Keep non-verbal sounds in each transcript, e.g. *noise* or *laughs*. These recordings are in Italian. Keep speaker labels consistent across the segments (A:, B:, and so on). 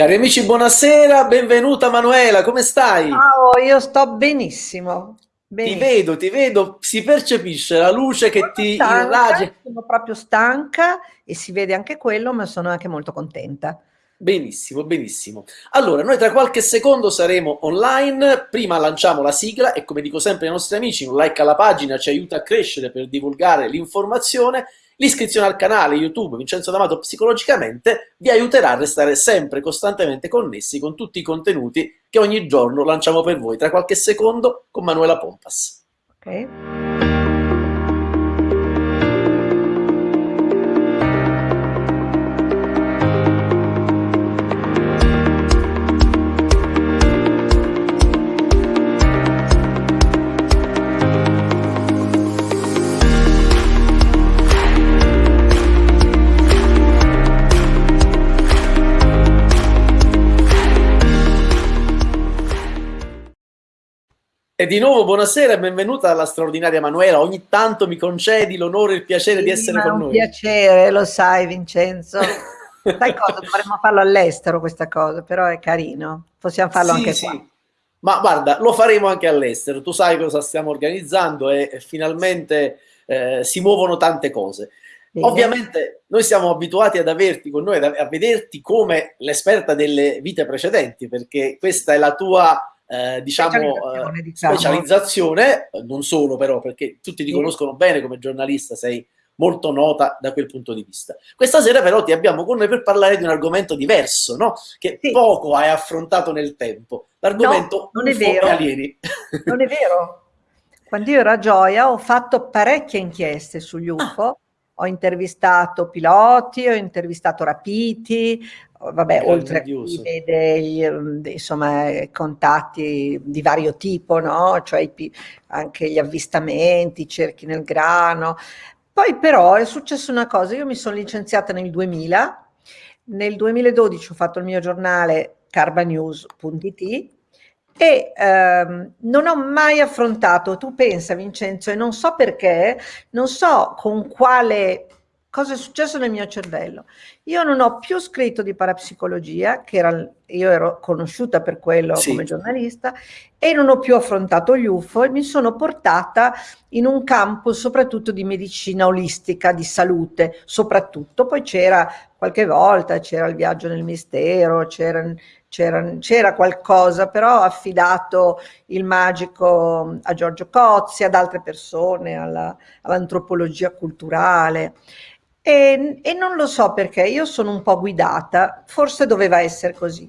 A: Cari amici, buonasera, benvenuta Manuela, come stai?
B: Ciao, io sto benissimo,
A: Ti
B: benissimo.
A: vedo, ti vedo, si percepisce la luce che
B: Sono
A: ti
B: stanca, sono proprio stanca e si vede anche quello, ma sono anche molto contenta.
A: Benissimo, benissimo. Allora, noi tra qualche secondo saremo online, prima lanciamo la sigla e come dico sempre ai nostri amici, un like alla pagina ci aiuta a crescere per divulgare l'informazione, l'iscrizione al canale YouTube Vincenzo D'Amato Psicologicamente vi aiuterà a restare sempre costantemente connessi con tutti i contenuti che ogni giorno lanciamo per voi tra qualche secondo con Manuela Pompas.
B: Ok?
A: E di nuovo buonasera e benvenuta alla straordinaria Manuela. Ogni tanto mi concedi l'onore e il piacere di
B: Sì,
A: essere
B: ma è
A: con
B: un
A: noi.
B: piacere, lo sai Vincenzo. *laughs* Sai cosa? Dovremmo farlo all'estero questa cosa, però è carino. Possiamo farlo
A: Sì,
B: anche
A: sì.
B: qua.
A: Ma guarda, lo faremo anche all'estero. Tu sai cosa stiamo organizzando e, e finalmente eh, si muovono tante cose.
B: Bene.
A: Ovviamente noi siamo abituati ad averti con noi, a vederti come l'esperta delle vite precedenti, perché questa è la tua, eh, diciamo,
B: Specializzazione,
A: eh,
B: diciamo.
A: specializzazione, non solo però, perché tutti ti conoscono bene come giornalista, sei molto nota da quel punto di vista. Questa sera però ti abbiamo con noi per parlare di un argomento diverso, no? Che
B: Sì.
A: poco hai affrontato nel tempo. L'argomento
B: No, non è
A: UFO
B: vero.
A: alieni.
B: Non è vero? Quando io ero a Gioia ho fatto parecchie inchieste sugli UFO, ho intervistato piloti, ho intervistato rapiti, vabbè, oltre a chi vede gli, ehm, insomma, contatti di vario tipo, no? Cioè anche gli avvistamenti, i cerchi nel grano. Poi però è successa una cosa, io mi sono licenziata nel 2000, nel 2012 ho fatto il mio giornale carbanews.it e ehm, non ho mai affrontato, tu pensa Vincenzo, e non so perché, non so con quale, cosa è successo nel mio cervello. Io non ho più scritto di parapsicologia, che era, io ero conosciuta per quello
A: Sì.
B: come giornalista, e non ho più affrontato gli UFO e mi sono portata in un campo soprattutto di medicina olistica, di salute, soprattutto. Poi c'era qualche volta, c'era il viaggio nel mistero, c'era, c'era, qualcosa, però ho affidato il magico a Giorgio Cozzi, ad altre persone, alla- all'antropologia culturale. E, e non lo so perché, io sono un po' guidata, forse doveva essere così.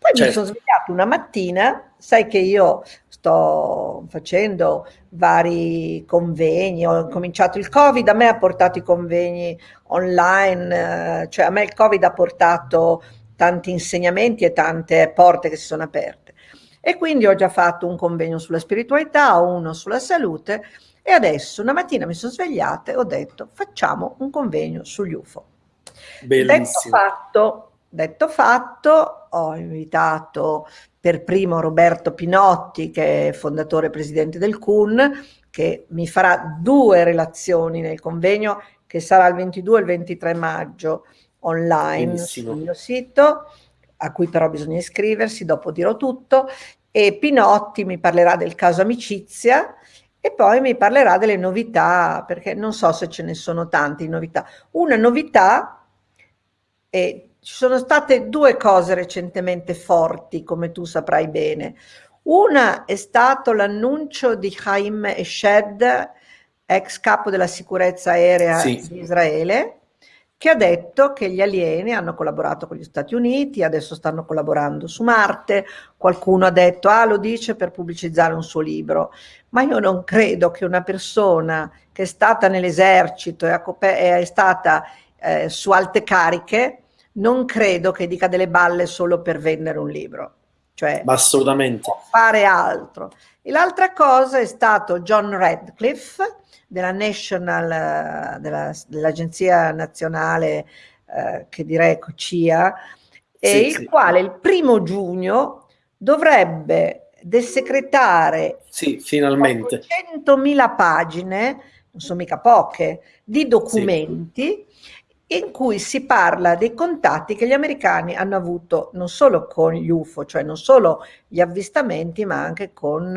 B: Poi mi
A: Certo.
B: sono svegliata una mattina, sai che io sto facendo vari convegni, ho cominciato il Covid, a me ha portato i convegni online, eh, cioè a me il Covid ha portato tanti insegnamenti e tante porte che si sono aperte. E quindi ho già fatto un convegno sulla spiritualità, uno sulla salute e adesso una mattina mi sono svegliata e ho detto facciamo un convegno sugli UFO. Detto
A: Bellissimo.
B: fatto, detto fatto, ho invitato per primo Roberto Pinotti, che è fondatore e presidente del CUN, che mi farà due relazioni nel convegno che sarà il 22 e il 23 maggio online
A: Benissimo.
B: sul mio sito, a cui però bisogna iscriversi, dopo dirò tutto, e Pinotti mi parlerà del caso amicizia e poi mi parlerà delle novità, perché non so se ce ne sono tante novità. Una novità, e ci sono state due cose recentemente forti, come tu saprai bene. Una è stato l'annuncio di Haim Eshed, ex capo della sicurezza aerea
A: Sì.
B: di Israele, che ha detto che gli alieni hanno collaborato con gli Stati Uniti, adesso stanno collaborando su Marte, qualcuno ha detto, ah lo dice per pubblicizzare un suo libro, ma io non credo che una persona che è stata nell'esercito e è stata eh, su alte cariche, non credo che dica delle balle solo per vendere un libro, cioè
A: assolutamente.
B: fare altro. E l'altra cosa è stato John Radcliffe della National, della- dell'Agenzia Nazionale, eh, che direi CIA, e
A: Sì,
B: il
A: sì.
B: quale il primo giugno dovrebbe desecretare
A: Sì, finalmente.
B: 100.000 pagine, non sono mica poche, di documenti in cui si parla dei contatti che gli americani hanno avuto non solo con gli UFO, cioè non solo gli avvistamenti, ma anche con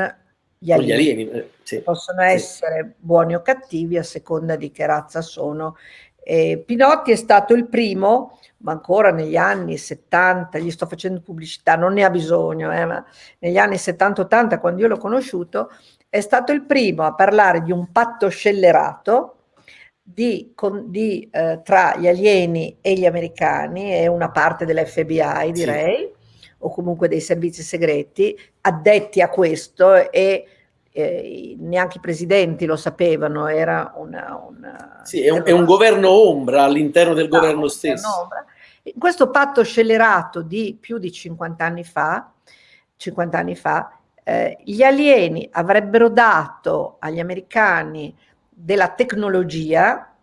B: gli alieni. Gli alieni eh, sì, Possono sì. essere buoni o cattivi a seconda di che razza sono. E Pinotti è stato il primo, ma ancora negli anni 70, gli sto facendo pubblicità, non ne ha bisogno, eh, ma negli anni 70-80, quando io l'ho conosciuto, è stato il primo a parlare di un patto scellerato di, con, di, eh, tra gli alieni e gli americani e una parte dell'FBI, direi, sì. o comunque dei servizi segreti, addetti a questo e eh, neanche i presidenti lo sapevano, era una... una
A: sì, è un, è un, governo ombra all'interno del no, governo stesso.
B: In questo patto scellerato di più di 50 anni fa, 50 anni fa eh, gli alieni avrebbero dato agli americani della tecnologia,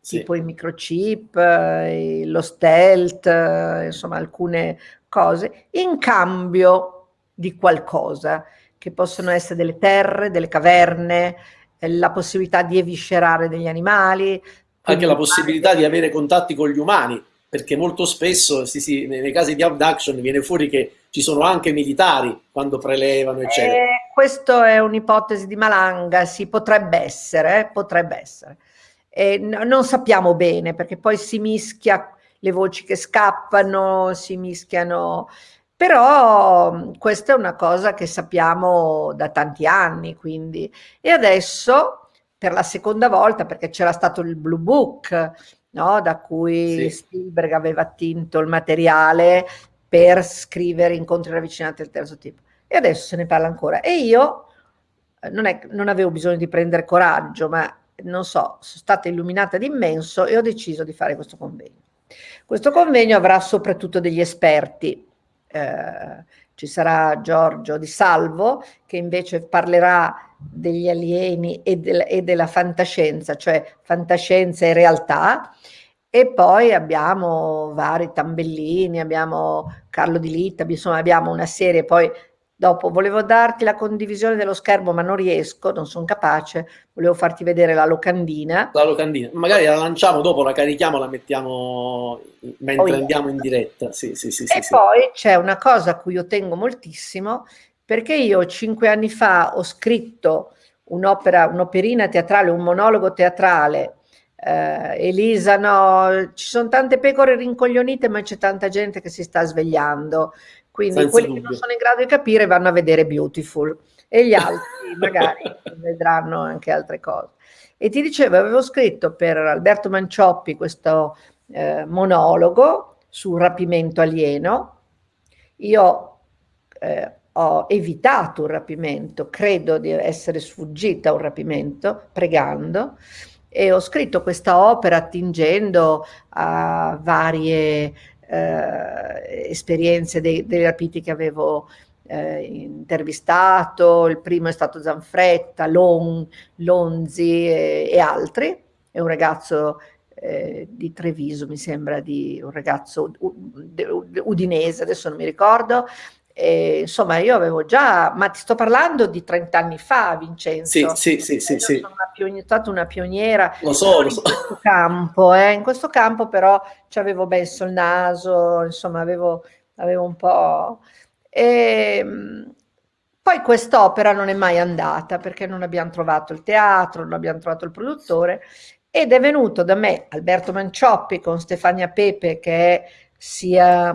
B: sì. tipo i microchip, eh, lo stealth, eh, insomma alcune cose, in cambio di qualcosa, che possono essere delle terre, delle caverne, eh, la possibilità di eviscerare degli animali.
A: Anche la possibilità di avere contatti con gli umani, perché molto spesso sì, sì, nei casi di abduction viene fuori che ci sono anche militari quando prelevano, eccetera. Eh,
B: questo è un'ipotesi di Malanga, sì, potrebbe essere, eh, potrebbe essere. Eh, non sappiamo bene, perché poi si mischia le voci che scappano, si mischiano... Però questa è una cosa che sappiamo da tanti anni, quindi. E adesso, per la seconda volta, perché c'era stato il Blue Book, no? da cui sì. Spielberg aveva attinto il materiale per scrivere incontri ravvicinati del terzo tipo. E adesso se ne parla ancora. E io eh, non, è, non avevo bisogno di prendere coraggio, ma non so, sono stata illuminata d'immenso e ho deciso di fare questo convegno. Questo convegno avrà soprattutto degli esperti. Eh, ci sarà Giorgio Di Salvo che invece parlerà degli alieni e, del, e della fantascienza, cioè fantascienza e realtà, e poi abbiamo vari tambellini, abbiamo Carlo Di Litta, insomma abbiamo una serie, poi dopo volevo darti la condivisione dello schermo ma non riesco, non sono capace, volevo farti vedere la locandina.
A: La locandina, magari la lanciamo dopo, la carichiamo, la mettiamo mentre oh, andiamo in diretta. Sì, sì, sì,
B: e sì, poi sì. c'è una cosa a cui io tengo moltissimo, perché io cinque anni fa ho scritto un'opera, un'operina teatrale, un monologo teatrale eh, Elisa, no, ci sono tante pecore rincoglionite, ma c'è tanta gente che si sta svegliando. Quindi Senza quelli dubbio. che non sono in grado di capire vanno a vedere Beautiful e gli altri *laughs* magari vedranno anche altre cose. E ti dicevo, avevo scritto per Alberto Mancioppi questo eh, monologo sul rapimento alieno. Io eh, ho evitato un rapimento, credo di essere sfuggita a un rapimento, pregando, e ho scritto questa opera attingendo a varie eh, esperienze dei, dei, rapiti che avevo eh, intervistato, il primo è stato Zanfretta, Lon, Lonzi e, e altri, è un ragazzo eh, di Treviso, mi sembra, di un ragazzo udinese, adesso non mi ricordo, e, insomma, io avevo già, ma ti sto parlando di 30 anni fa, Vincenzo.
A: Sì, sì, sì, sì. sì.
B: Sono una pioniera, stata una pioniera
A: lo so, lo
B: so. in questo *laughs* campo, eh. in questo campo però ci avevo messo il naso, insomma, avevo, avevo un po'... E, ehm, poi quest'opera non è mai andata perché non abbiamo trovato il teatro, non abbiamo trovato il produttore ed è venuto da me Alberto Mancioppi con Stefania Pepe che è sia...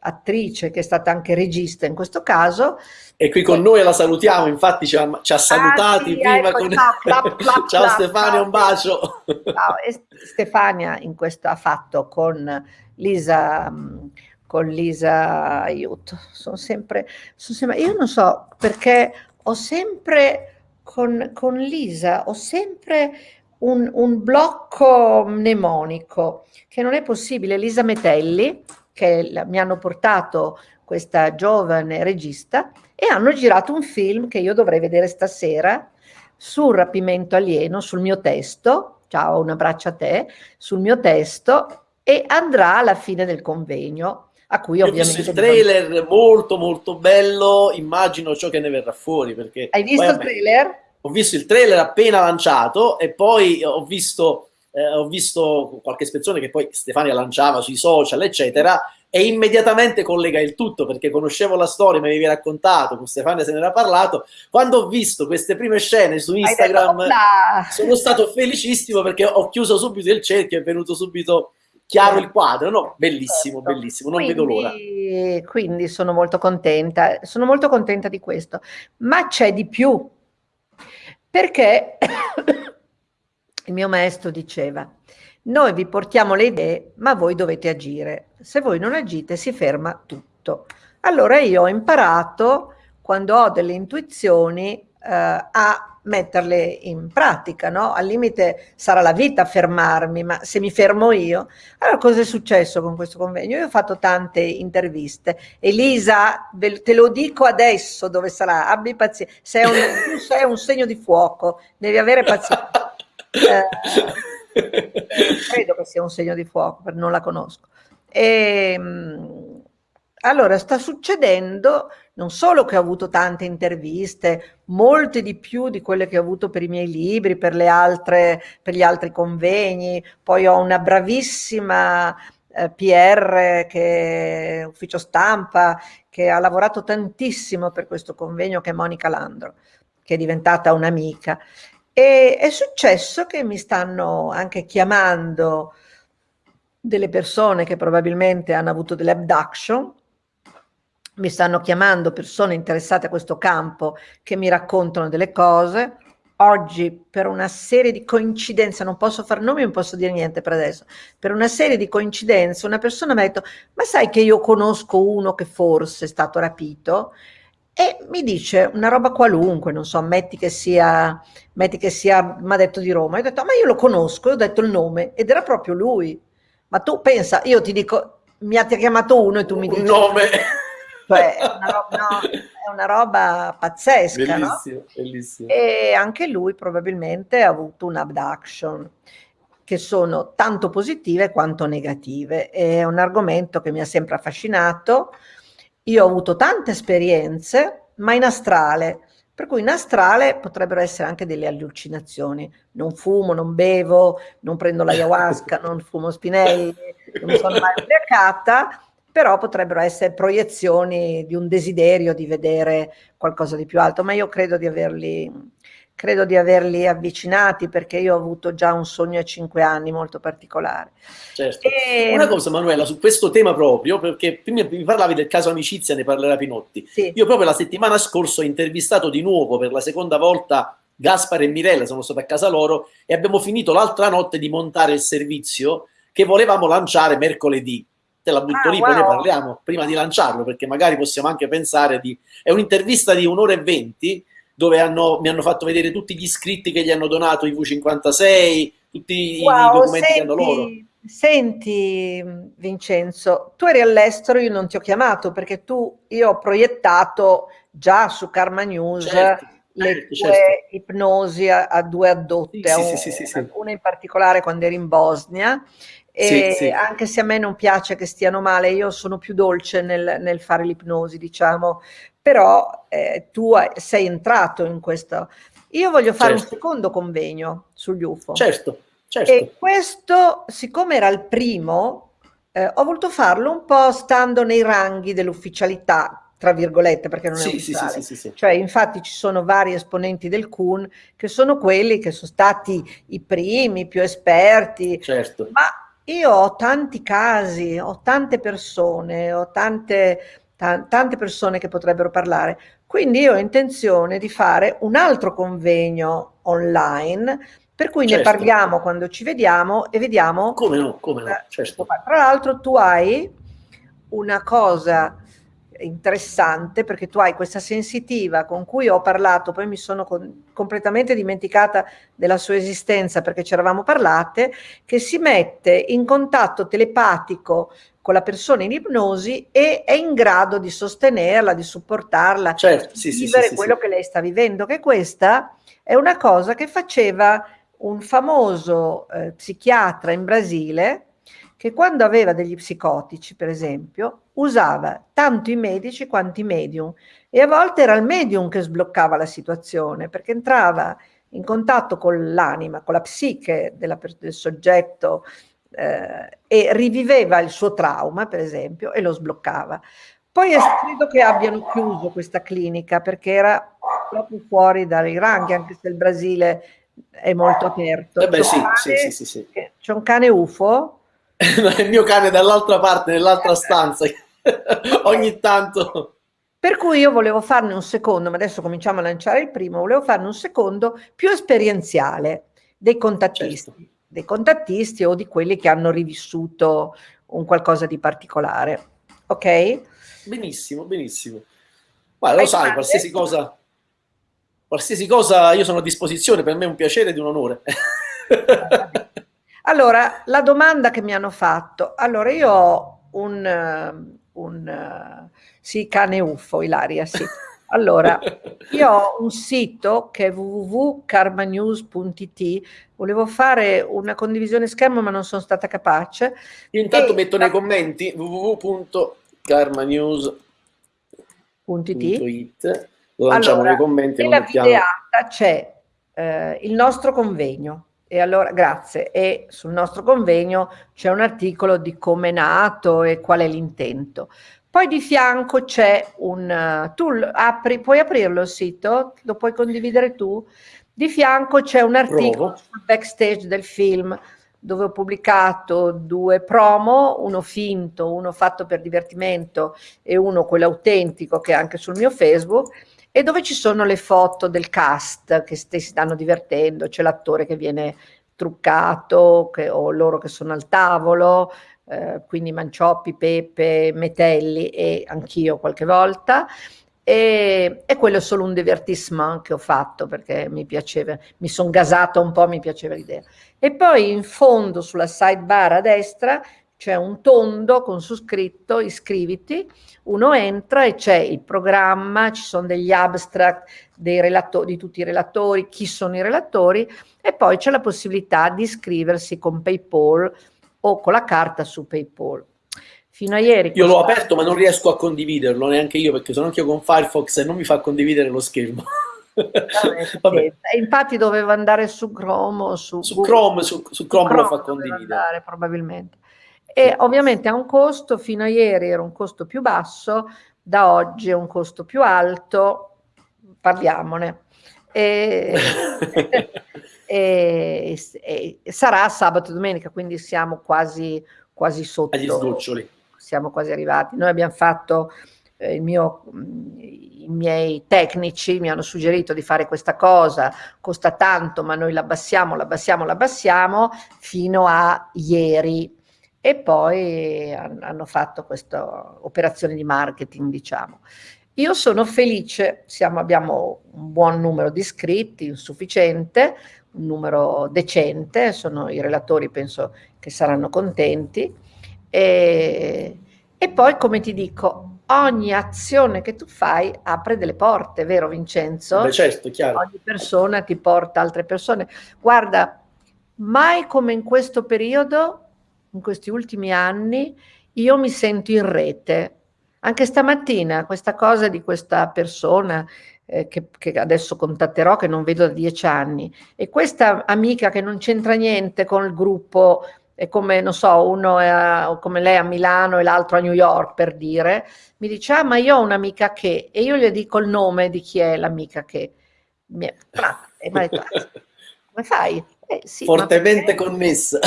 B: Attrice che è stata anche regista in questo caso.
A: E qui con noi la salutiamo, infatti ci ha, ci ha salutati ah, sì, prima ecco, con... Ciao, *laughs* clap, clap, ciao clap, Stefania, un bacio.
B: Ciao. Stefania in questo ha fatto con Lisa, con Lisa, aiuto, sono sempre, sono sempre, io non so perché ho sempre con, con Lisa, ho sempre un, un blocco mnemonico che non è possibile. Lisa Metelli, che mi hanno portato questa giovane regista e hanno girato un film che io dovrei vedere stasera sul rapimento alieno, sul mio testo, ciao un abbraccio a te, sul mio testo e andrà alla fine del convegno a cui ovviamente... Ho
A: visto il trailer non... molto molto bello, immagino ciò che ne verrà fuori perché...
B: Hai visto il trailer?
A: Ho visto il trailer appena lanciato e poi ho visto eh, ho visto qualche spezzone che poi Stefania lanciava sui social, eccetera, e immediatamente collega il tutto perché conoscevo la storia, mi avevi raccontato, con Stefania se ne era parlato. Quando ho visto queste prime scene su Instagram, sono stato felicissimo perché ho chiuso subito il cerchio, è venuto subito chiaro il quadro, no? Bellissimo, certo. bellissimo, non quindi, vedo l'ora.
B: Quindi sono molto contenta, sono molto contenta di questo, ma c'è di più, perché il mio maestro diceva, noi vi portiamo le idee, ma voi dovete agire. Se voi non agite si ferma tutto. Allora io ho imparato, quando ho delle intuizioni, eh, a metterle in pratica, no? Al limite sarà la vita a fermarmi, ma se mi fermo io... Allora cosa è successo con questo convegno? Io ho fatto tante interviste. Elisa, te lo dico adesso dove sarà, abbi pazienza. Sei un, sei un segno di fuoco, devi avere pazienza. *laughs* Eh, credo che sia un segno di fuoco, non la conosco. E, ehm, allora, sta succedendo non solo che ho avuto tante interviste, molte di più di quelle che ho avuto per i miei libri, per, altre, per gli altri convegni, poi ho una bravissima eh, PR, che ufficio stampa, che ha lavorato tantissimo per questo convegno, che è Monica Landro, che è diventata un'amica. E è successo che mi stanno anche chiamando delle persone che probabilmente hanno avuto delle abduction, mi stanno chiamando persone interessate a questo campo che mi raccontano delle cose. Oggi, per una serie di coincidenze, non posso fare nomi, non posso dire niente per adesso, per una serie di coincidenze, una persona mi ha detto, ma sai che io conosco uno che forse è stato rapito? E mi dice una roba qualunque, non so, metti che sia, metti che sia, mi ha detto di Roma, io ho detto, ma io lo conosco, io ho detto il nome, ed era proprio lui. Ma tu pensa, io ti dico, mi ha chiamato uno e tu mi dici...
A: Un nome! *laughs*
B: Cioè, è una roba, no, è una roba pazzesca,
A: bellissimo, no? bellissimo.
B: E anche lui probabilmente ha avuto un abduction che sono tanto positive quanto negative. È un argomento che mi ha sempre affascinato, io ho avuto tante esperienze, ma in astrale, per cui in astrale potrebbero essere anche delle allucinazioni. Non fumo, non bevo, non prendo l'ayahuasca, *laughs* non fumo spinelli, non sono mai ubriacata, però potrebbero essere proiezioni di un desiderio di vedere qualcosa di più alto, ma io credo di averli credo di averli avvicinati perché io ho avuto già un sogno a cinque anni molto particolare.
A: Certo. E... Una cosa Manuela, su questo tema proprio, perché prima mi parlavi del caso amicizia, ne parlerà Pinotti. Sì. Io proprio la settimana scorsa ho intervistato di nuovo per la seconda volta Gaspar e Mirella, sono stato a casa loro e abbiamo finito l'altra notte di montare il servizio che volevamo lanciare mercoledì. Te la butto ah, lì, wow. poi ne parliamo prima di lanciarlo, perché magari possiamo anche pensare di... È un'intervista di un'ora e venti, dove hanno, mi hanno fatto vedere tutti gli iscritti che gli hanno donato i V56, tutti wow, i documenti senti, che hanno loro.
B: Senti Vincenzo, tu eri all'estero, io non ti ho chiamato perché tu, io ho proiettato già su Karma News certo, le certo, tue certo. ipnosi a, a, due addotte, sì, sì, sì, sì, una in particolare quando eri in Bosnia, e sì, sì. anche se a me non piace che stiano male, io sono più dolce nel, nel fare l'ipnosi, diciamo, però eh, tu sei entrato in questo. Io voglio fare certo. un secondo convegno sugli UFO.
A: Certo, certo.
B: E questo, siccome era il primo, eh, ho voluto farlo un po' stando nei ranghi dell'ufficialità, tra virgolette, perché non è sì, ufficiale. Sì, sì, sì, Cioè, infatti ci sono vari esponenti del CUN che sono quelli che sono stati i primi, più esperti.
A: Certo.
B: Ma io ho tanti casi, ho tante persone, ho tante tante persone che potrebbero parlare. Quindi io ho intenzione di fare un altro convegno online per cui certo. ne parliamo quando ci vediamo e vediamo...
A: Come no, come no, certo.
B: Tra l'altro tu hai una cosa interessante perché tu hai questa sensitiva con cui ho parlato, poi mi sono con, completamente dimenticata della sua esistenza perché ci eravamo parlate, che si mette in contatto telepatico con la persona in ipnosi e è in grado di sostenerla, di supportarla,
A: certo, di
B: sì, vivere
A: sì,
B: quello
A: sì,
B: che lei sta vivendo, che questa è una cosa che faceva un famoso eh, psichiatra in Brasile che quando aveva degli psicotici, per esempio, usava tanto i medici quanto i medium e a volte era il medium che sbloccava la situazione perché entrava in contatto con l'anima, con la psiche della, del soggetto eh, e riviveva il suo trauma, per esempio, e lo sbloccava. Poi è scritto che abbiano chiuso questa clinica perché era proprio fuori dai ranghi, anche se il Brasile è molto aperto.
A: Eh beh, sì, sì, sì, sì, sì.
B: C'è un cane UFO? *laughs*
A: il mio cane dall'altra parte, nell'altra stanza, *laughs* ogni tanto.
B: Per cui io volevo farne un secondo, ma adesso cominciamo a lanciare il primo, volevo farne un secondo più esperienziale dei contattisti, certo. Dei contattisti o di quelli che hanno rivissuto un qualcosa di particolare. Ok?
A: Benissimo, benissimo. Guarda, lo sai, qualsiasi cosa, qualsiasi cosa io sono a disposizione, per me è un piacere ed un onore. *laughs*
B: allora, la domanda che mi hanno fatto, allora io ho un, un sì, cane uffo, Ilaria, sì. *laughs* Allora, *laughs* io ho un sito che è www.karmanews.it, volevo fare una condivisione schermo ma non sono stata capace.
A: Io intanto e... metto nei commenti www.karmanews.it, lo lanciamo
B: allora,
A: nei commenti.
B: Nella videata c'è eh, il nostro convegno, e allora, grazie. E sul nostro convegno c'è un articolo di come è nato e qual è l'intento. Poi di fianco c'è un... Tu apri, puoi aprirlo il sito? Lo puoi condividere tu? Di fianco c'è un articolo sul backstage del film dove ho pubblicato due promo, uno finto, uno fatto per divertimento e uno quello autentico che è anche sul mio Facebook e dove ci sono le foto del cast che si stanno divertendo, c'è l'attore che viene truccato che, o loro che sono al tavolo, eh, quindi Mancioppi, Pepe, Metelli e anch'io qualche volta. E, e, quello è solo un divertissement che ho fatto perché mi piaceva, mi sono gasata un po', mi piaceva l'idea. E poi in fondo sulla sidebar a destra c'è un tondo con su scritto iscriviti, uno entra e c'è il programma, ci sono degli abstract di tutti i relatori, chi sono i relatori e poi c'è la possibilità di iscriversi con PayPal o con la carta su PayPal. Fino a ieri...
A: Io l'ho aperto ma non riesco a condividerlo neanche io perché sono anche io con Firefox e non mi fa condividere lo schermo.
B: Vabbè, *laughs* infatti doveva andare su Chrome
A: su, su Chrome, su, su Chrome, Chrome lo fa condividere. Andare,
B: probabilmente e ovviamente ha un costo, fino a ieri era un costo più basso, da oggi è un costo più alto, parliamone. E, *laughs* *laughs* e, e, sarà sabato e domenica, quindi siamo quasi, quasi sotto.
A: Agli sgoccioli.
B: Siamo quasi arrivati. Noi abbiamo fatto, eh, il mio, i miei tecnici mi hanno suggerito di fare questa cosa, costa tanto, ma noi l'abbassiamo, l'abbassiamo, l'abbassiamo, fino a ieri e poi hanno fatto questa operazione di marketing, diciamo. Io sono felice, siamo, abbiamo un buon numero di iscritti, sufficiente, un numero decente, sono i relatori penso che saranno contenti e, e poi come ti dico, ogni azione che tu fai apre delle porte, vero Vincenzo?
A: Beh certo, chiaro.
B: Ogni persona ti porta altre persone. Guarda, mai come in questo periodo in questi ultimi anni, io mi sento in rete. Anche stamattina questa cosa di questa persona eh, che, che, adesso contatterò, che non vedo da dieci anni, e questa amica che non c'entra niente con il gruppo, è come, non so, uno è a, come lei a Milano e l'altro a New York, per dire, mi dice, ah, ma io ho un'amica che, e io le dico il nome di chi è l'amica che. Mi è, e mi ha detto, ah, come fai?
A: Eh, sì, Fortemente connessa.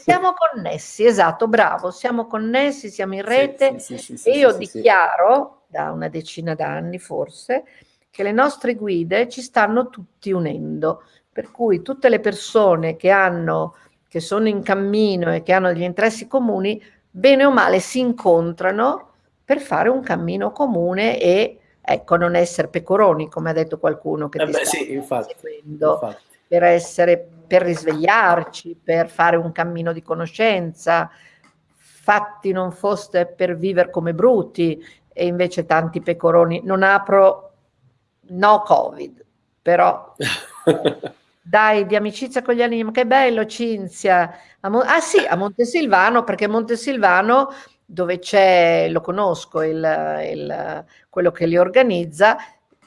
B: Siamo connessi, esatto, bravo, siamo connessi, siamo in rete sì, sì, sì, e io dichiaro da una decina d'anni forse che le nostre guide ci stanno tutti unendo, per cui tutte le persone che hanno che sono in cammino e che hanno degli interessi comuni, bene o male si incontrano per fare un cammino comune e ecco non essere pecoroni, come ha detto qualcuno che
A: eh
B: ti
A: beh, sta sì, infatti,
B: infatti. per essere per risvegliarci, per fare un cammino di conoscenza, fatti non foste per vivere come bruti e invece tanti pecoroni. Non apro, no Covid, però *laughs* dai, di amicizia con gli animi, che bello Cinzia. ah sì, a Montesilvano, perché Montesilvano dove c'è, lo conosco, il, il, quello che li organizza,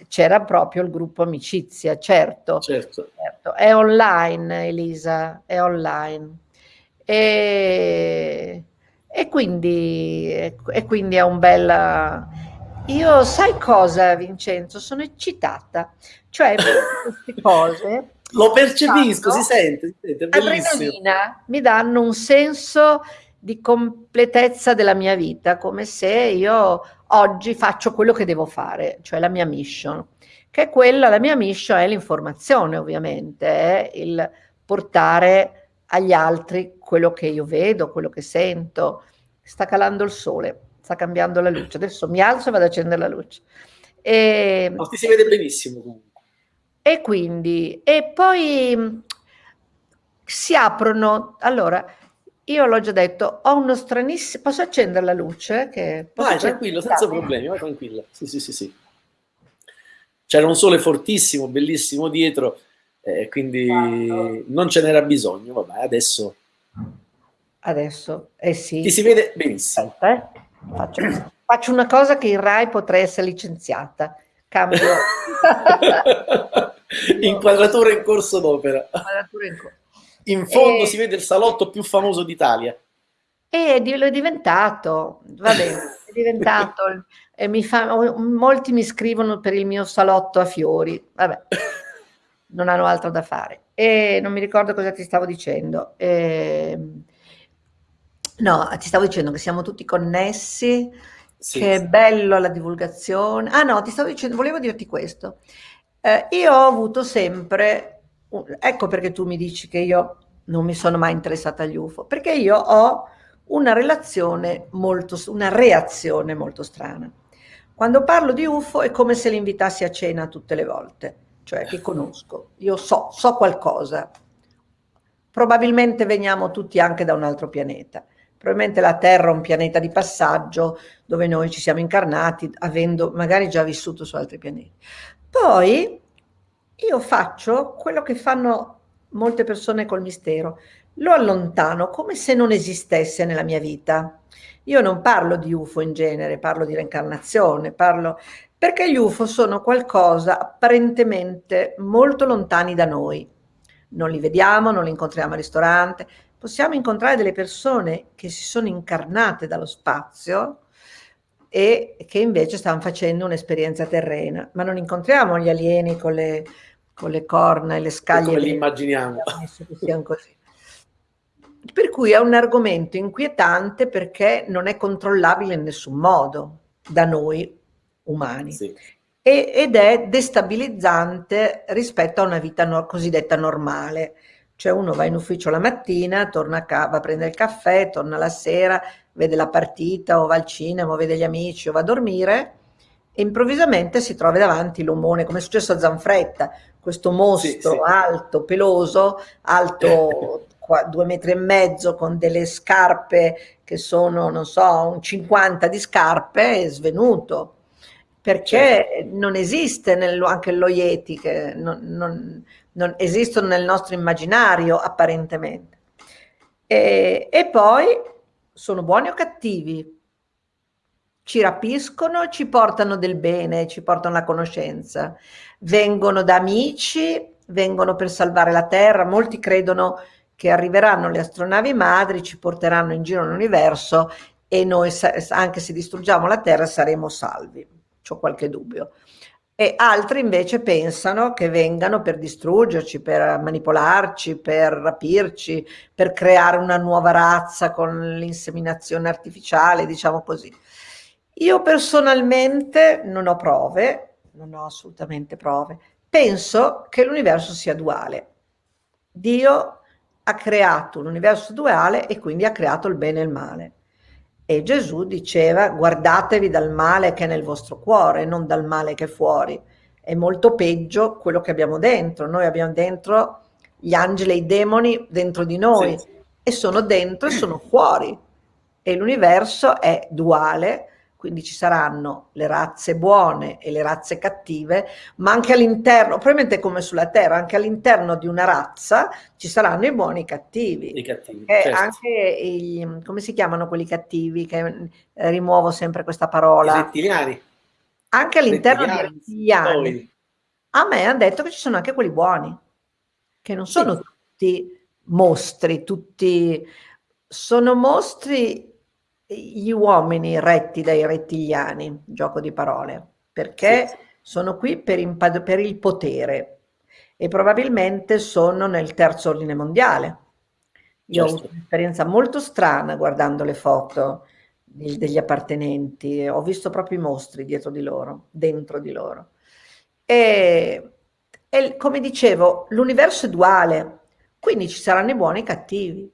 B: c'era proprio il gruppo amicizia, certo,
A: certo.
B: certo. È online, Elisa, è online. E, e, quindi, e quindi è un bel... Io sai cosa, Vincenzo? Sono eccitata. Cioè, *laughs* queste cose...
A: Lo percepisco, si sente, si sente,
B: adrenalina, mi danno un senso di completezza della mia vita, come se io oggi faccio quello che devo fare, cioè la mia mission, che è quella, la mia mission è l'informazione ovviamente, è il portare agli altri quello che io vedo, quello che sento. Sta calando il sole, sta cambiando la luce. Adesso mi alzo e vado ad accendere la luce.
A: E, Ma ti si vede benissimo comunque.
B: E quindi, e poi si aprono, allora, io l'ho già detto, ho uno stranissimo... Posso accendere la luce? Che
A: vai, tranquillo, senza problemi, vai tranquilla. Sì, sì, sì, sì. C'era un sole fortissimo, bellissimo dietro, eh, quindi esatto. non ce n'era bisogno. Vabbè, adesso...
B: Adesso, eh sì.
A: Ti si vede benissimo.
B: Aspetta, eh. Faccio, faccio, una cosa che in RAI potrei essere licenziata. Cambio... *laughs*
A: Inquadratura in corso d'opera. In corso in fondo e... si vede il salotto più famoso d'Italia.
B: E lo è diventato, va bene, è diventato. e mi fa, molti mi scrivono per il mio salotto a fiori, vabbè, non hanno altro da fare. E non mi ricordo cosa ti stavo dicendo. E, no, ti stavo dicendo che siamo tutti connessi, sì, che è bello la divulgazione. Ah no, ti stavo dicendo, volevo dirti questo. Eh, io ho avuto sempre ecco perché tu mi dici che io non mi sono mai interessata agli UFO, perché io ho una relazione molto, una reazione molto strana. Quando parlo di UFO è come se li invitassi a cena tutte le volte, cioè che conosco, io so, so qualcosa. Probabilmente veniamo tutti anche da un altro pianeta. Probabilmente la Terra è un pianeta di passaggio dove noi ci siamo incarnati, avendo magari già vissuto su altri pianeti. Poi io faccio quello che fanno molte persone col mistero, lo allontano come se non esistesse nella mia vita. Io non parlo di UFO in genere, parlo di reincarnazione, parlo perché gli UFO sono qualcosa apparentemente molto lontani da noi. Non li vediamo, non li incontriamo al ristorante, possiamo incontrare delle persone che si sono incarnate dallo spazio e che invece stanno facendo un'esperienza terrena, ma non incontriamo gli alieni con le con le corna e le scaglie.
A: Come li immaginiamo.
B: Per cui è un argomento inquietante perché non è controllabile in nessun modo da noi umani. Sì. Ed è destabilizzante rispetto a una vita no, cosiddetta normale. Cioè uno va in ufficio la mattina, torna a casa, va a prendere il caffè, torna la sera, vede la partita o va al cinema o vede gli amici o va a dormire e improvvisamente si trova davanti l'omone, come è successo a Zanfretta, questo mostro sì, sì. alto, peloso, alto *laughs* due metri e mezzo con delle scarpe che sono, non so, un 50 di scarpe, è svenuto. Perché certo. non esiste nel, anche lo Yeti, che non, non, non, esistono nel nostro immaginario apparentemente. E, e poi sono buoni o cattivi? ci rapiscono, ci portano del bene, ci portano la conoscenza, vengono da amici, vengono per salvare la Terra, molti credono che arriveranno le astronavi madri, ci porteranno in giro nell'universo e noi anche se distruggiamo la Terra saremo salvi, ho qualche dubbio. E altri invece pensano che vengano per distruggerci, per manipolarci, per rapirci, per creare una nuova razza con l'inseminazione artificiale, diciamo così. Io personalmente non ho prove, non ho assolutamente prove, penso che l'universo sia duale. Dio ha creato un universo duale e quindi ha creato il bene e il male. E Gesù diceva guardatevi dal male che è nel vostro cuore, non dal male che è fuori. È molto peggio quello che abbiamo dentro. Noi abbiamo dentro gli angeli e i demoni dentro di noi sì. e sono dentro e sono fuori. E l'universo è duale quindi ci saranno le razze buone e le razze cattive, ma anche all'interno, probabilmente come sulla Terra, anche all'interno di una razza ci saranno i buoni e i cattivi.
A: I cattivi
B: e certo. anche i, come si chiamano quelli cattivi, che eh, rimuovo sempre questa parola?
A: I rettiliani.
B: anche all'interno dei rettiliani, a me hanno detto che ci sono anche quelli buoni, che non sono sì. tutti mostri, tutti sono mostri gli uomini retti dai rettiliani, gioco di parole, perché sì. sono qui per, per il potere e probabilmente sono nel terzo ordine mondiale. Io ho avuto un'esperienza molto strana guardando le foto degli appartenenti, ho visto proprio i mostri dietro di loro, dentro di loro. E, e come dicevo, l'universo è duale, quindi ci saranno i buoni e i cattivi.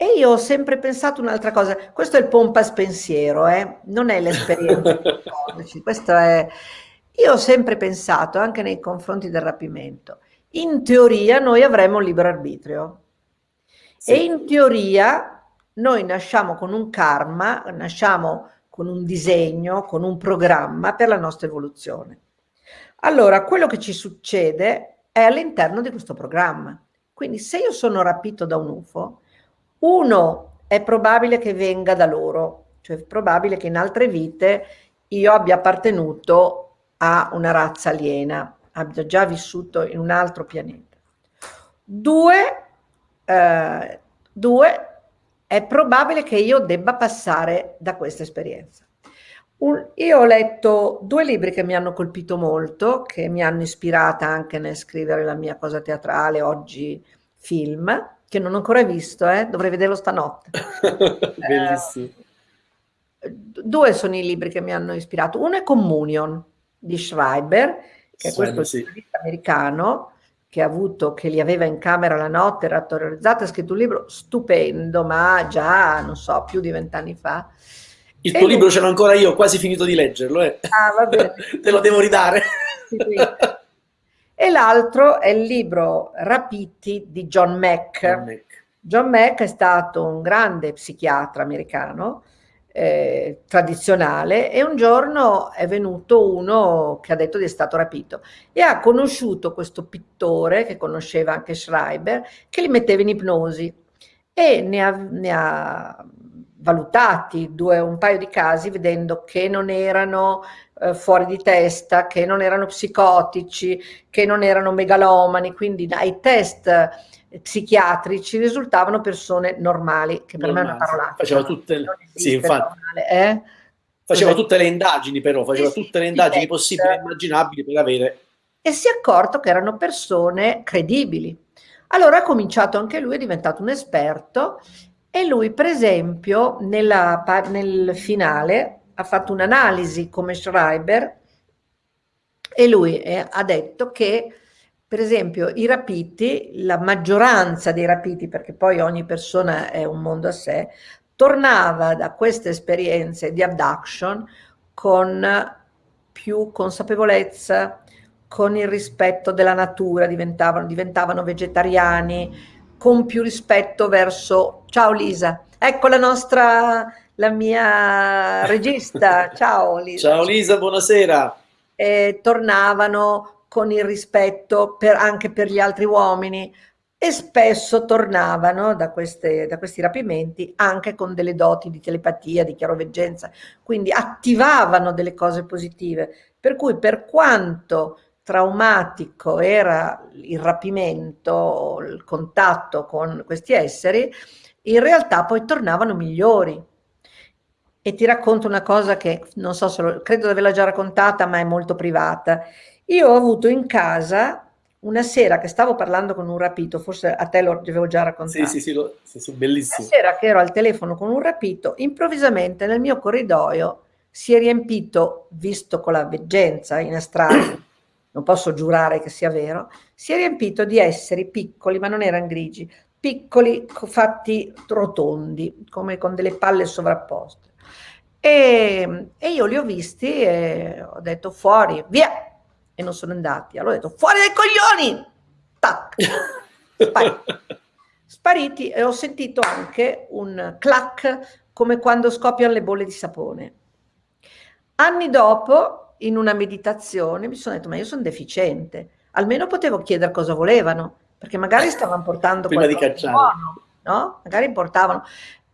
B: E io ho sempre pensato un'altra cosa, questo è il pompas pensiero, eh? non è l'esperienza *laughs* questo è... Io ho sempre pensato, anche nei confronti del rapimento, in teoria noi avremo un libero arbitrio sì. e in teoria noi nasciamo con un karma, nasciamo con un disegno, con un programma per la nostra evoluzione. Allora, quello che ci succede è all'interno di questo programma. Quindi se io sono rapito da un UFO, uno è probabile che venga da loro, cioè è probabile che in altre vite io abbia appartenuto a una razza aliena, abbia già vissuto in un altro pianeta. Due, eh, due è probabile che io debba passare da questa esperienza. Un, io ho letto due libri che mi hanno colpito molto, che mi hanno ispirata anche nel scrivere la mia cosa teatrale, oggi film, che non ho ancora visto, eh? dovrei vederlo stanotte. *laughs* Bellissimo. Eh, due sono i libri che mi hanno ispirato. Uno è Communion di Schreiber, che è questo sì. americano che ha avuto, che li aveva in camera la notte, era terrorizzato, ha scritto un libro stupendo, ma già, non so, più di vent'anni fa.
A: Il tuo libro ce l'ho ancora io, ho quasi finito di leggerlo. Eh. Ah. *laughs* Te lo devo ridare. Sì, sì.
B: E l'altro è il libro Rapiti di John Mack. John Mack. John Mack è stato un grande psichiatra americano, eh, tradizionale, e un giorno è venuto uno che ha detto di essere stato rapito e ha conosciuto questo pittore, che conosceva anche Schreiber, che li metteva in ipnosi e ne ha, ne ha valutati due, un paio di casi vedendo che non erano eh, fuori di testa, che non erano psicotici, che non erano megalomani, quindi ai test eh, psichiatrici risultavano persone normali, che per normali. me è una parola.
A: Faceva tutte le... Sì, infatti. eh? Faceva tutte le indagini però, faceva tutte le indagini possibili e immaginabili per avere...
B: E si è accorto che erano persone credibili. Allora ha cominciato anche lui, è diventato un esperto e lui per esempio nella, nel finale ha fatto un'analisi come Schreiber e lui eh, ha detto che per esempio i rapiti, la maggioranza dei rapiti, perché poi ogni persona è un mondo a sé, tornava da queste esperienze di abduction con più consapevolezza, con il rispetto della natura, diventavano, diventavano vegetariani, con più rispetto verso... Ciao Lisa, ecco la nostra la mia regista, *laughs* ciao Lisa.
A: Ciao Lisa, buonasera.
B: E tornavano con il rispetto per, anche per gli altri uomini e spesso tornavano da, queste, da questi rapimenti anche con delle doti di telepatia, di chiaroveggenza, quindi attivavano delle cose positive, per cui per quanto traumatico era il rapimento, il contatto con questi esseri, in realtà poi tornavano migliori e ti racconto una cosa che non so se lo, credo di averla già raccontata, ma è molto privata. Io ho avuto in casa una sera che stavo parlando con un rapito, forse a te lo avevo già raccontato.
A: Sì, sì, sì, lo, sì, sì bellissimo.
B: Una sera che ero al telefono con un rapito, improvvisamente nel mio corridoio si è riempito, visto con la veggenza in astrale, *coughs* non posso giurare che sia vero, si è riempito di esseri piccoli, ma non erano grigi, piccoli fatti rotondi, come con delle palle sovrapposte. E, e, io li ho visti e ho detto fuori, via! E non sono andati. Allora ho detto fuori dai coglioni! Tac! Spariti. Spariti e ho sentito anche un clac come quando scoppiano le bolle di sapone. Anni dopo, in una meditazione, mi sono detto ma io sono deficiente. Almeno potevo chiedere cosa volevano, perché magari stavano portando
A: Prima di cacciare.
B: Buono, no? Magari portavano.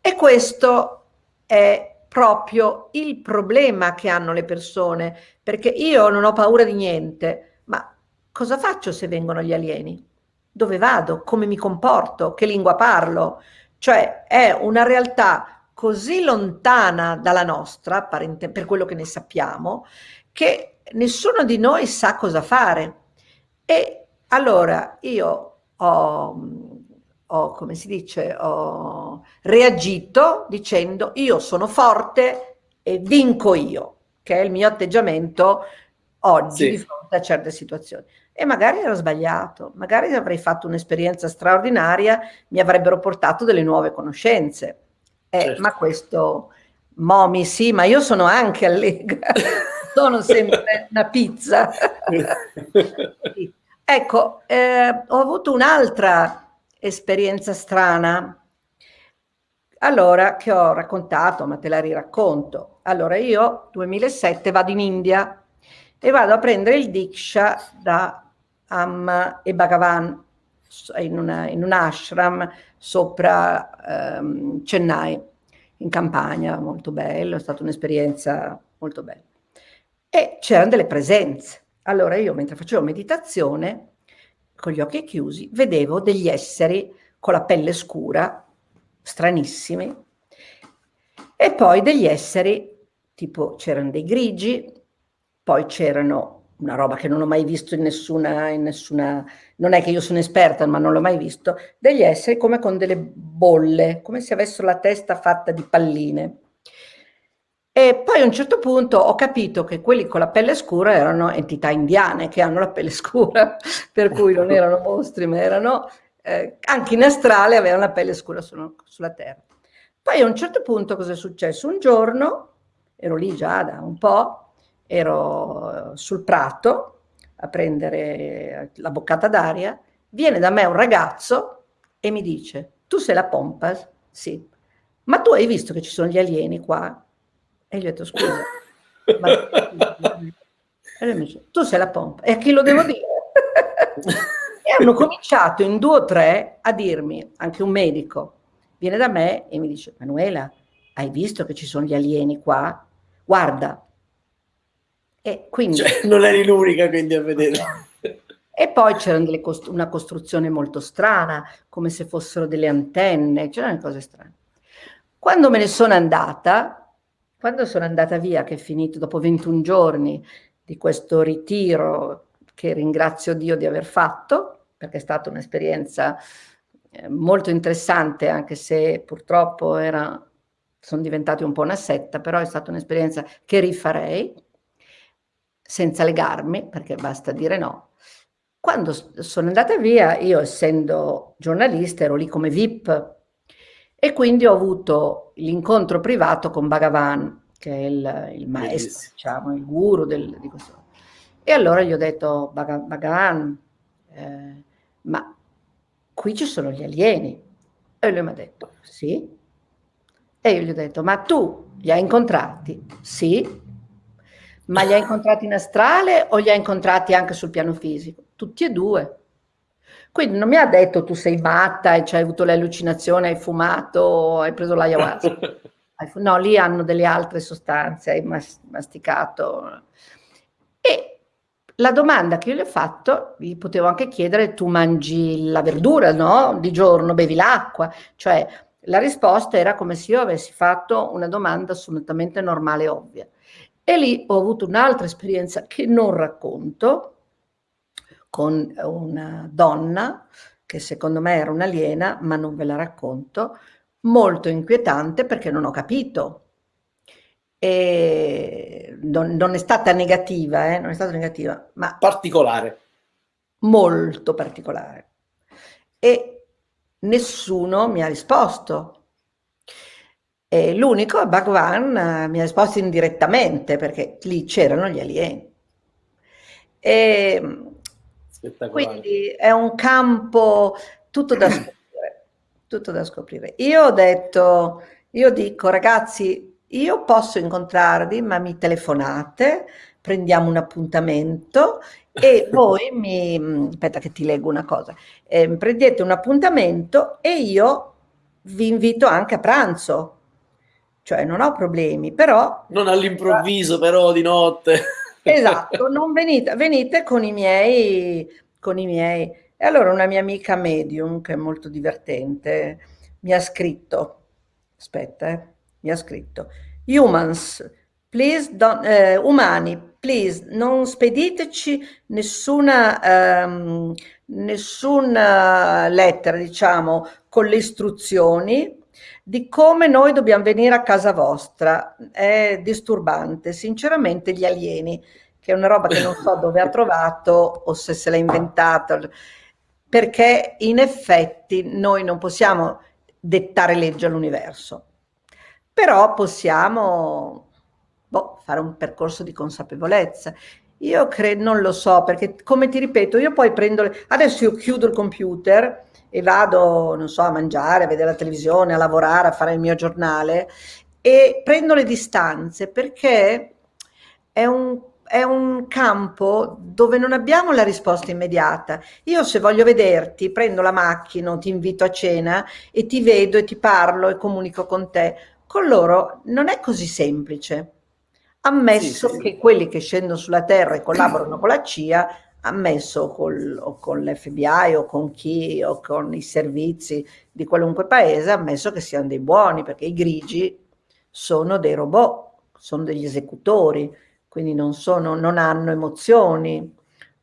B: E questo è proprio il problema che hanno le persone, perché io non ho paura di niente, ma cosa faccio se vengono gli alieni? Dove vado? Come mi comporto? Che lingua parlo? Cioè è una realtà così lontana dalla nostra, per quello che ne sappiamo, che nessuno di noi sa cosa fare. E allora io ho, ho come si dice, ho reagito dicendo io sono forte e vinco io, che è il mio atteggiamento oggi sì. di fronte a certe situazioni. E magari ero sbagliato, magari avrei fatto un'esperienza straordinaria, mi avrebbero portato delle nuove conoscenze. Eh, certo. Ma questo, Momi, sì, ma io sono anche allegra, *laughs* sono sempre una pizza. *laughs* ecco, eh, ho avuto un'altra esperienza strana, allora, che ho raccontato, ma te la riracconto. Allora, io 2007 vado in India e vado a prendere il Diksha da Amma e Bhagavan in, una, in un ashram sopra um, Chennai, in campagna, molto bello, è stata un'esperienza molto bella. E c'erano delle presenze. Allora io mentre facevo meditazione, con gli occhi chiusi, vedevo degli esseri con la pelle scura, stranissimi, e poi degli esseri, tipo c'erano dei grigi, poi c'erano una roba che non ho mai visto in nessuna, in nessuna, non è che io sono esperta, ma non l'ho mai visto, degli esseri come con delle bolle, come se avessero la testa fatta di palline. E poi a un certo punto ho capito che quelli con la pelle scura erano entità indiane che hanno la pelle *laughs* scura, per cui non erano mostri, ma erano eh, anche in astrale avevano la pelle scura su, sulla terra. Poi a un certo punto cosa è successo? Un giorno, ero lì già da un po', ero sul prato a prendere la boccata d'aria, viene da me un ragazzo e mi dice, tu sei la pompa? Sì. Ma tu hai visto che ci sono gli alieni qua? E gli ho detto, scusa. ma... *laughs* E lui mi dice, tu sei la pompa. E a chi lo devo dire? *laughs* e hanno cominciato in due o tre a dirmi, anche un medico, viene da me e mi dice, Manuela, hai visto che ci sono gli alieni qua? Guarda,
A: e quindi, cioè, non eri l'unica quindi a vedere. *laughs*
B: E poi c'era cost una costruzione molto strana, come se fossero delle antenne, c'erano cose strane. Quando me ne sono andata, quando sono andata via, che è finito dopo 21 giorni di questo ritiro, che ringrazio Dio di aver fatto, perché è stata un'esperienza eh, molto interessante, anche se purtroppo era, sono diventati un po' una setta, però è stata un'esperienza che rifarei, senza legarmi, perché basta dire no. Quando sono andata via, io essendo giornalista ero lì come VIP e quindi ho avuto l'incontro privato con Bhagavan, che è il, il maestro, diciamo, il guru del, di questo. E allora gli ho detto, Bhagavan, eh, ma qui ci sono gli alieni. E lui mi ha detto, sì. E io gli ho detto, ma tu li hai incontrati? Sì. Ma li ha incontrati in astrale o li ha incontrati anche sul piano fisico? Tutti e due. Quindi non mi ha detto tu sei matta e hai avuto le allucinazioni, hai fumato, hai preso l'ayahuasca. *laughs* no, lì hanno delle altre sostanze, hai masticato. E la domanda che io gli ho fatto, gli potevo anche chiedere, tu mangi la verdura, no? Di giorno bevi l'acqua? Cioè, la risposta era come se io avessi fatto una domanda assolutamente normale e ovvia. E lì ho avuto un'altra esperienza che non racconto, con una donna, che secondo me era un'aliena, ma non ve la racconto, molto inquietante perché non ho capito. E non, non è stata negativa, eh, non è stata negativa, ma...
A: Particolare.
B: Molto particolare. E nessuno mi ha risposto l'unico, Bhagwan, mi ha risposto indirettamente perché lì c'erano gli alieni. E, quindi è un campo tutto da scoprire, tutto da scoprire. Io ho detto, io dico ragazzi, io posso incontrarvi, ma mi telefonate, prendiamo un appuntamento e *laughs* voi mi, aspetta che ti leggo una cosa, eh, prendete un appuntamento e io vi invito anche a pranzo cioè non ho problemi, però...
A: Non all'improvviso però di notte.
B: Esatto, non venite, venite con i miei, con i miei. E allora una mia amica medium, che è molto divertente, mi ha scritto, aspetta, eh, mi ha scritto, humans, please don't, eh, umani, please, non spediteci nessuna, um, nessuna lettera, diciamo, con le istruzioni di come noi dobbiamo venire a casa vostra. È disturbante, sinceramente, gli alieni, che è una roba che non so *laughs* dove ha trovato o se se l'ha inventata, perché in effetti noi non possiamo dettare legge all'universo, però possiamo boh, fare un percorso di consapevolezza. Io credo, non lo so, perché come ti ripeto, io poi prendo, le... adesso io chiudo il computer e vado, non so, a mangiare, a vedere la televisione, a lavorare, a fare il mio giornale e prendo le distanze perché è un, è un campo dove non abbiamo la risposta immediata. Io se voglio vederti, prendo la macchina, ti invito a cena e ti vedo e ti parlo e comunico con te. Con loro non è così semplice ammesso sì, sì, che quelli che scendono sulla Terra e collaborano con la CIA, ammesso col, o con l'FBI o con chi o con i servizi di qualunque paese, ammesso che siano dei buoni, perché i grigi sono dei robot, sono degli esecutori, quindi non, sono, non hanno emozioni,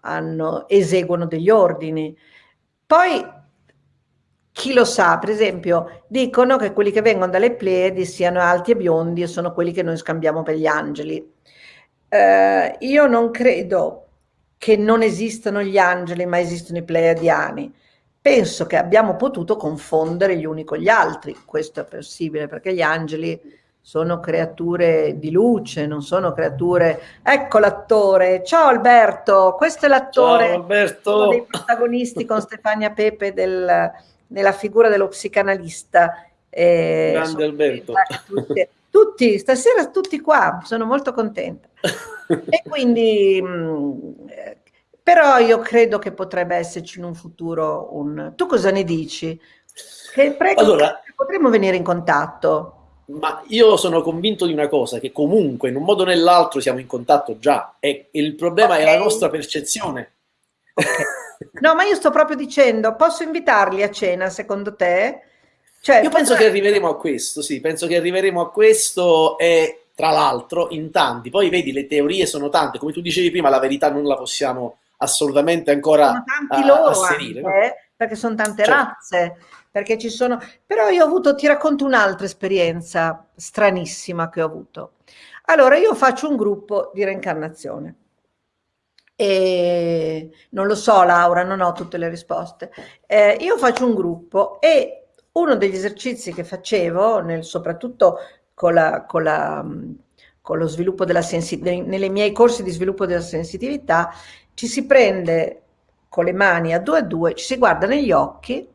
B: hanno, eseguono degli ordini. Poi chi lo sa, per esempio, dicono che quelli che vengono dalle Pleiadi siano alti e biondi e sono quelli che noi scambiamo per gli angeli. Eh, io non credo che non esistano gli angeli, ma esistono i pleiadiani. Penso che abbiamo potuto confondere gli uni con gli altri, questo è possibile, perché gli angeli sono creature di luce, non sono creature... Ecco l'attore, ciao Alberto, questo è l'attore,
A: ciao Alberto.
B: dei protagonisti con Stefania Pepe del nella figura dello psicanalista.
A: Eh, Grande Alberto.
B: Tutti, tutti, stasera tutti qua, sono molto contenta. *laughs* e quindi, mm, però io credo che potrebbe esserci in un futuro un... Tu cosa ne dici? Che prego, allora, potremmo venire in contatto.
A: Ma io sono convinto di una cosa, che comunque in un modo o nell'altro siamo in contatto già e il problema okay. è la nostra percezione.
B: Okay. No, ma io sto proprio dicendo, posso invitarli a cena secondo te?
A: Cioè, io penso che arriveremo a questo, sì, penso che arriveremo a questo e tra l'altro in tanti, poi vedi le teorie sono tante, come tu dicevi prima la verità non la possiamo assolutamente ancora sono tanti loro asserire. Anche,
B: perché sono tante certo. razze, perché ci sono... Però io ho avuto, ti racconto un'altra esperienza stranissima che ho avuto. Allora, io faccio un gruppo di reincarnazione e non lo so Laura, non ho tutte le risposte. Eh, io faccio un gruppo e uno degli esercizi che facevo, nel, soprattutto con, la, con, la, con lo sviluppo della sensitività, nei miei corsi di sviluppo della sensitività, ci si prende con le mani a due a due, ci si guarda negli occhi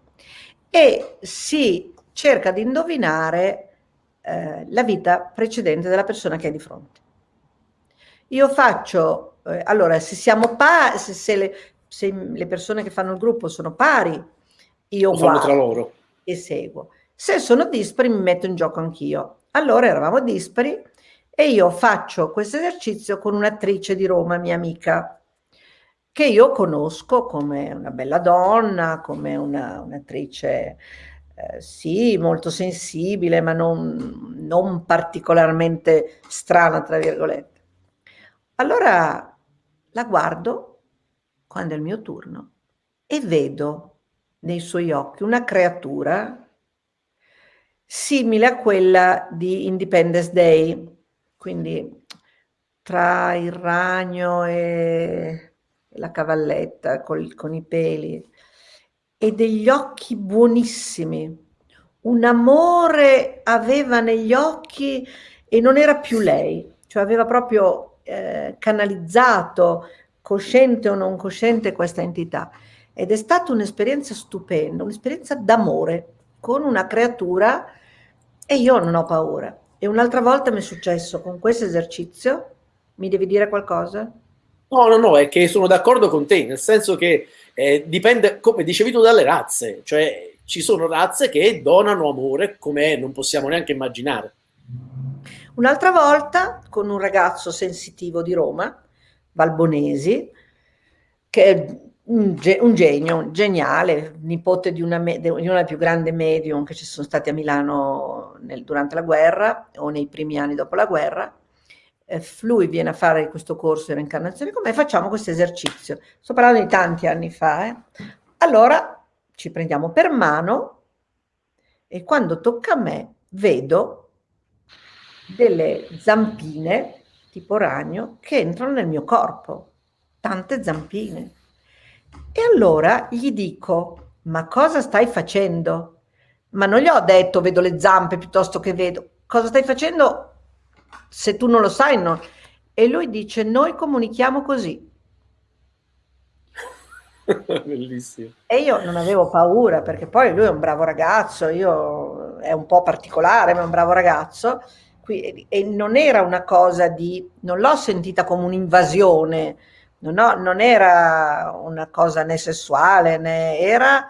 B: e si cerca di indovinare eh, la vita precedente della persona che è di fronte. Io faccio eh, allora, se siamo pari, se, se, le, se, le, persone che fanno il gruppo sono pari, io Lo guardo
A: tra loro.
B: E seguo. Se sono dispari, mi metto in gioco anch'io. Allora eravamo dispari e io faccio questo esercizio con un'attrice di Roma, mia amica, che io conosco come una bella donna, come un'attrice, eh, sì, molto sensibile, ma non, non particolarmente strana, tra virgolette. Allora la guardo quando è il mio turno e vedo nei suoi occhi una creatura simile a quella di Independence Day, quindi tra il ragno e la cavalletta col, con i peli e degli occhi buonissimi. Un amore aveva negli occhi e non era più lei, cioè aveva proprio eh, canalizzato, cosciente o non cosciente, questa entità. Ed è stata un'esperienza stupenda, un'esperienza d'amore con una creatura e io non ho paura. E un'altra volta mi è successo con questo esercizio, mi devi dire qualcosa?
A: No, no, no, è che sono d'accordo con te, nel senso che eh, dipende, come dicevi tu, dalle razze, cioè ci sono razze che donano amore come non possiamo neanche immaginare.
B: Un'altra volta con un ragazzo sensitivo di Roma, Valbonesi, che un, un genio, geniale, nipote di una, di una più grande medium che ci sono stati a Milano nel, durante la guerra o nei primi anni dopo la guerra. Eh, lui viene a fare questo corso di reincarnazione con me e facciamo questo esercizio. Sto parlando di tanti anni fa. Eh. Allora ci prendiamo per mano e quando tocca a me vedo delle zampine tipo ragno che entrano nel mio corpo, tante zampine. E allora gli dico, ma cosa stai facendo? Ma non gli ho detto vedo le zampe piuttosto che vedo. Cosa stai facendo se tu non lo sai? No. E lui dice, noi comunichiamo così. *laughs*
A: Bellissimo.
B: E io non avevo paura perché poi lui è un bravo ragazzo, io è un po' particolare, ma è un bravo ragazzo. E non era una cosa di, non l'ho sentita come un'invasione, non, non era una cosa né sessuale né era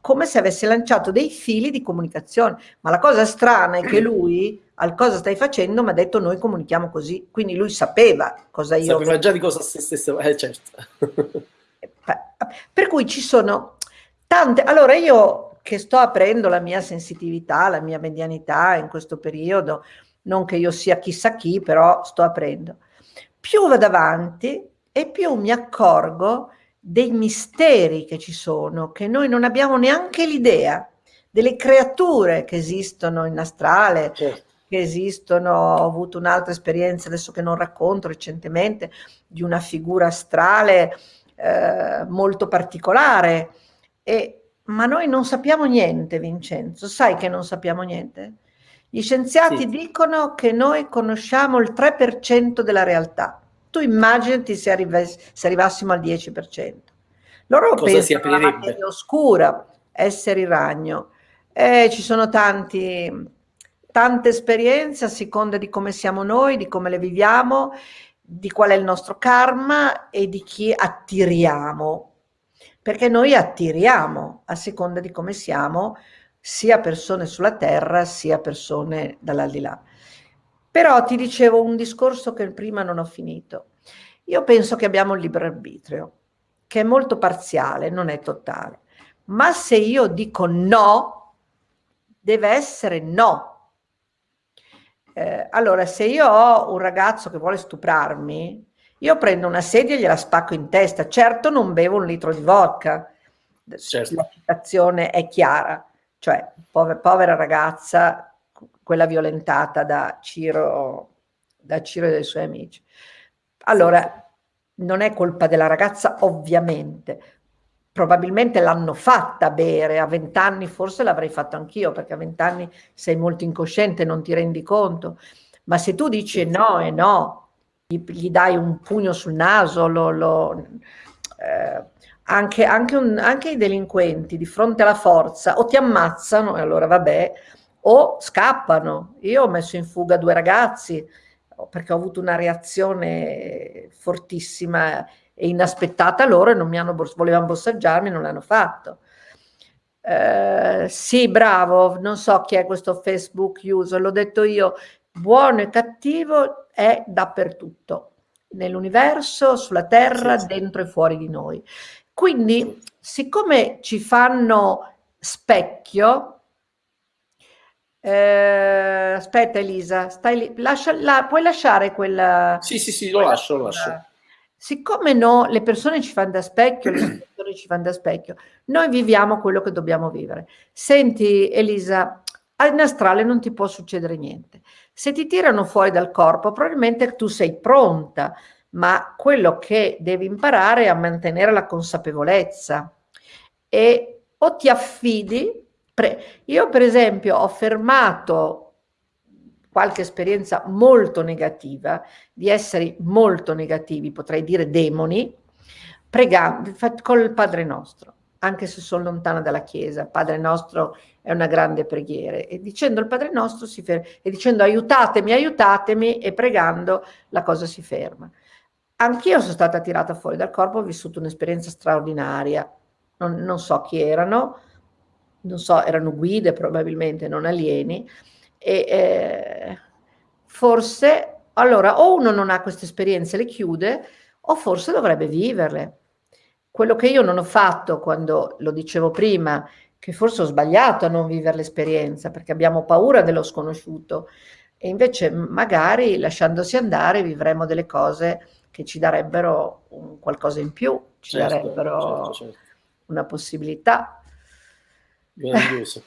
B: come se avesse lanciato dei fili di comunicazione. Ma la cosa strana è che *clears throat* lui al cosa stai facendo mi ha detto noi comunichiamo così, quindi lui sapeva cosa io...
A: Sapeva già di cosa stesse... Eh certo. *laughs*
B: per cui ci sono tante... Allora io che sto aprendo la mia sensitività, la mia medianità in questo periodo, non che io sia chissà chi, però sto aprendo. Più vado avanti e più mi accorgo dei misteri che ci sono, che noi non abbiamo neanche l'idea, delle creature che esistono in astrale, certo. che esistono, ho avuto un'altra esperienza adesso che non racconto recentemente, di una figura astrale eh, molto particolare, e, ma noi non sappiamo niente Vincenzo, sai che non sappiamo niente? Gli scienziati sì. dicono che noi conosciamo il 3% della realtà. Tu immaginati se, se arrivassimo al 10%. Loro Cosa pensano che la materia oscura, essere ragno. Eh, ci sono tanti, tante esperienze a seconda di come siamo noi, di come le viviamo, di qual è il nostro karma e di chi attiriamo. Perché noi attiriamo a seconda di come siamo, sia persone sulla terra sia persone dall'aldilà. Però ti dicevo un discorso che prima non ho finito. Io penso che abbiamo il libero arbitrio, che è molto parziale, non è totale. Ma se io dico no, deve essere no. Eh, allora, se io ho un ragazzo che vuole stuprarmi, io prendo una sedia e gliela spacco in testa. Certo non bevo un litro di vodka, certo. la citazione è chiara cioè povera, povera ragazza, quella violentata da Ciro, da Ciro e dai suoi amici. Allora, non è colpa della ragazza, ovviamente. Probabilmente l'hanno fatta bere, a vent'anni forse l'avrei fatto anch'io, perché a vent'anni sei molto incosciente, non ti rendi conto. Ma se tu dici no e no, gli, gli, dai un pugno sul naso, lo, lo eh, anche, anche, un, anche, i delinquenti di fronte alla forza o ti ammazzano e allora vabbè, o scappano. Io ho messo in fuga due ragazzi perché ho avuto una reazione fortissima e inaspettata loro e non mi hanno, volevano bossaggiarmi, non l'hanno fatto. Eh, sì, bravo, non so chi è questo Facebook user, l'ho detto io, buono e cattivo è dappertutto, nell'universo, sulla terra, sì, sì. dentro e fuori di noi. Quindi, siccome ci fanno specchio, eh, aspetta Elisa, stai lì, lascia, la, puoi lasciare quella...
A: Sì, sì, sì, lo lascio, lo lascio.
B: Siccome no, le persone ci fanno da specchio, le *clears throat* persone ci fanno da specchio, noi viviamo quello che dobbiamo vivere. Senti Elisa, in astrale non ti può succedere niente. Se ti tirano fuori dal corpo, probabilmente tu sei pronta, ma quello che devi imparare è a mantenere la consapevolezza e o ti affidi, io per esempio ho fermato qualche esperienza molto negativa, di esseri molto negativi, potrei dire demoni, pregando col Padre Nostro, anche se sono lontana dalla Chiesa, Padre Nostro è una grande preghiera, e dicendo il Padre Nostro si ferma, e dicendo aiutatemi, aiutatemi, e pregando la cosa si ferma. Anch'io sono stata tirata fuori dal corpo, ho vissuto un'esperienza straordinaria. Non, non, so chi erano, non so, erano guide probabilmente, non alieni. E, eh, forse allora o uno non ha queste esperienze le chiude o forse dovrebbe viverle. Quello che io non ho fatto quando lo dicevo prima, che forse ho sbagliato a non vivere l'esperienza perché abbiamo paura dello sconosciuto e invece magari lasciandosi andare vivremo delle cose che ci darebbero qualcosa in più, ci certo, darebbero certo, certo. una possibilità.
A: Meraviglioso.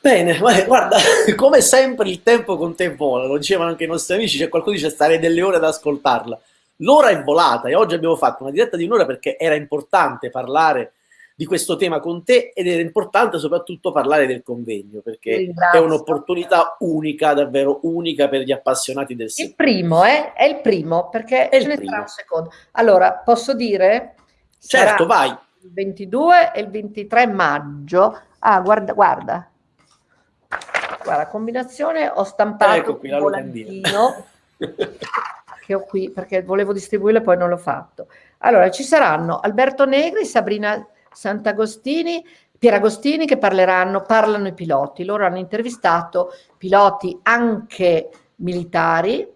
A: Bene, guarda, *laughs* come sempre il tempo con te vola, lo dicevano anche i nostri amici, c'è qualcuno che dice stare delle ore ad ascoltarla. L'ora è volata e oggi abbiamo fatto una diretta di un'ora perché era importante parlare di questo tema con te ed era importante soprattutto parlare del convegno perché è un'opportunità unica, davvero unica per gli appassionati del
B: settore. Il primo, eh? È il primo perché è ce ne sarà un secondo. Allora, posso dire?
A: Certo, vai.
B: Il 22 e il 23 maggio. Ah, guarda, guarda, Guarda, combinazione ho stampato ecco qui, un volantino *laughs* che ho qui perché volevo distribuirlo e poi non l'ho fatto. Allora, ci saranno Alberto Negri, Sabrina Sant'Agostini, Pieragostini che parleranno, parlano i piloti. Loro hanno intervistato piloti anche militari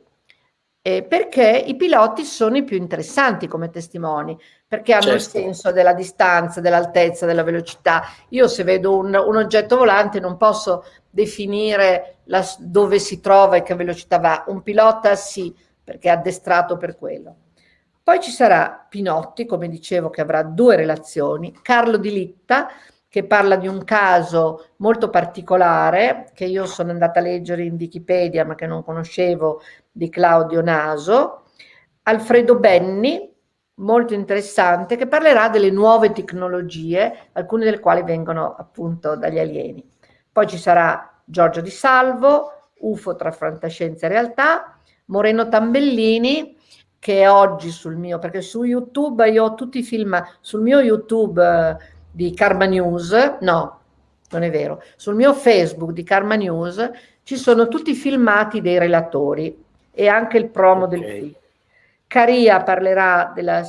B: eh, perché i piloti sono i più interessanti come testimoni, perché hanno certo. il senso della distanza, dell'altezza, della velocità. Io se vedo un, un oggetto volante non posso definire la, dove si trova e che velocità va. Un pilota sì, perché è addestrato per quello. Poi ci sarà Pinotti, come dicevo, che avrà due relazioni, Carlo Di Litta, che parla di un caso molto particolare che io sono andata a leggere in Wikipedia ma che non conoscevo di Claudio Naso, Alfredo Benni, molto interessante, che parlerà delle nuove tecnologie, alcune delle quali vengono appunto dagli alieni. Poi ci sarà Giorgio Di Salvo, UFO tra fantascienza e realtà, Moreno Tambellini, che oggi sul mio, perché su YouTube io ho tutti i film, sul mio YouTube eh, di Karma News, no, non è vero, sul mio Facebook di Karma News ci sono tutti i filmati dei relatori e anche il promo okay. del film. Caria parlerà della,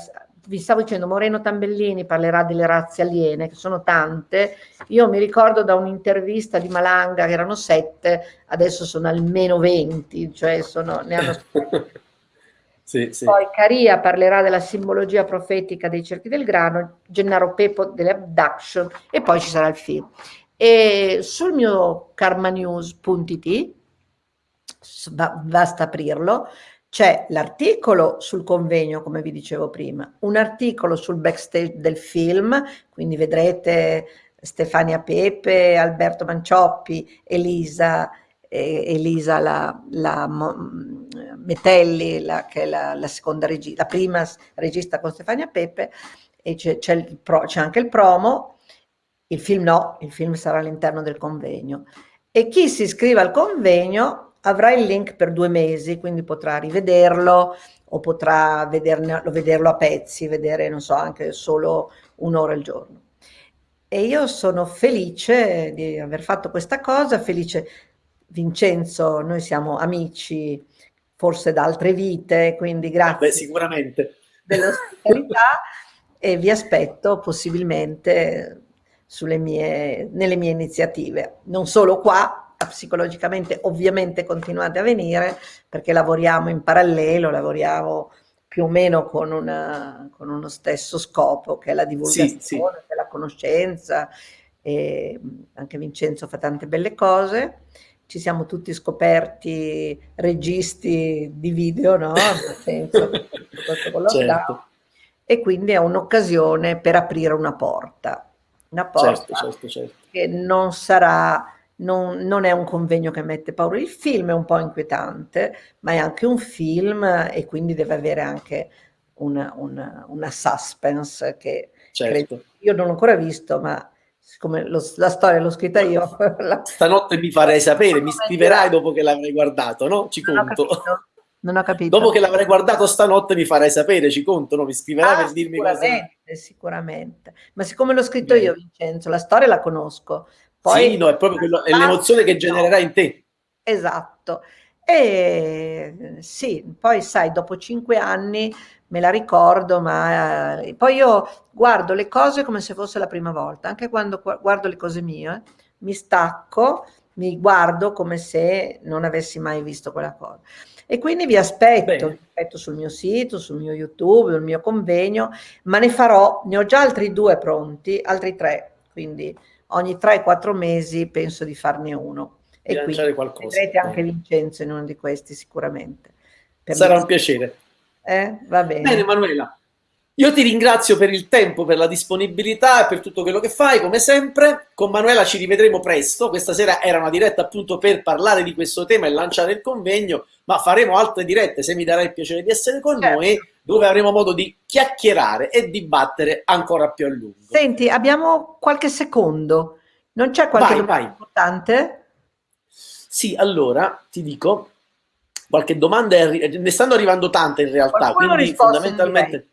B: vi stavo dicendo, Moreno Tambellini parlerà delle razze aliene, che sono tante. Io mi ricordo da un'intervista di Malanga che erano sette, adesso sono almeno venti, cioè sono, ne hanno *laughs* Sì, sì. Poi Caria parlerà della simbologia profetica dei cerchi del grano, Gennaro Pepo delle abduction e poi ci sarà il film. E sul mio karmanews.it, basta aprirlo, c'è l'articolo sul convegno, come vi dicevo prima, un articolo sul backstage del film, quindi vedrete Stefania Pepe, Alberto Mancioppi, Elisa, eh, Elisa la, la Metelli, la, che è la, la seconda regista, la prima regista con Stefania Pepe, e c'è, anche il promo, il film no, il film sarà all'interno del convegno. E chi si iscrive al convegno avrà il link per due mesi, quindi potrà rivederlo o potrà vederne, vederlo a pezzi, vedere, non so, anche solo un'ora al giorno. E io sono felice di aver fatto questa cosa, felice Vincenzo, noi siamo amici forse da altre vite, quindi grazie.
A: Beh, sicuramente.
B: Dell'ospitalità e vi aspetto possibilmente mie, nelle mie iniziative, non solo qua, psicologicamente ovviamente continuate a venire perché lavoriamo in parallelo, lavoriamo più o meno con, una, con uno stesso scopo che è la divulgazione, sì, sì. la conoscenza e anche Vincenzo fa tante belle cose ci siamo tutti scoperti registi di video, no? Nel senso, *laughs* certo. E quindi è un'occasione per aprire una porta. Una porta certo, certo, certo. che non sarà, non, non, è un convegno che mette paura. Il film è un po' inquietante, ma è anche un film e quindi deve avere anche una, una, una suspense che certo. credo, io non ho ancora visto, ma siccome lo, la storia l'ho scritta io. *laughs*
A: La... Stanotte mi farei sapere, mi scriverai dopo che l'avrai guardato, no? Ci non conto.
B: Ho non ho capito.
A: Dopo che l'avrai guardato stanotte mi farai sapere, ci conto, no? Mi scriverai ah, per dirmi
B: cosa... Sicuramente, sicuramente. Ma siccome l'ho scritto Beh. io, Vincenzo, la storia la conosco. Poi...
A: Sì, no, è proprio quello, è l'emozione che genererà in te.
B: Esatto. E sì, poi sai, dopo cinque anni me la ricordo, ma eh, poi io guardo le cose come se fosse la prima volta, anche quando guardo le cose mie, mi stacco, mi guardo come se non avessi mai visto quella cosa. E quindi vi aspetto, vi aspetto sul mio sito, sul mio YouTube, sul mio convegno, ma ne farò, ne ho già altri due pronti, altri tre, quindi ogni 3-4 mesi penso di farne uno.
A: Di e quindi qualcosa.
B: vedrete anche Vincenzo in uno di questi sicuramente.
A: Sarà un piacere.
B: Eh? Va bene.
A: Bene Manuela, io ti ringrazio per il tempo, per la disponibilità e per tutto quello che fai, come sempre. Con Manuela ci rivedremo presto. Questa sera era una diretta appunto per parlare di questo tema e lanciare il convegno, ma faremo altre dirette se mi darai il piacere di essere con certo. noi, dove avremo modo di chiacchierare e dibattere ancora più a lungo.
B: Senti, abbiamo qualche secondo. Non c'è qualche vai, domanda vai. importante?
A: Sì, allora ti dico, qualche domanda, è, ne stanno arrivando tante in realtà, Qualcuno quindi fondamentalmente...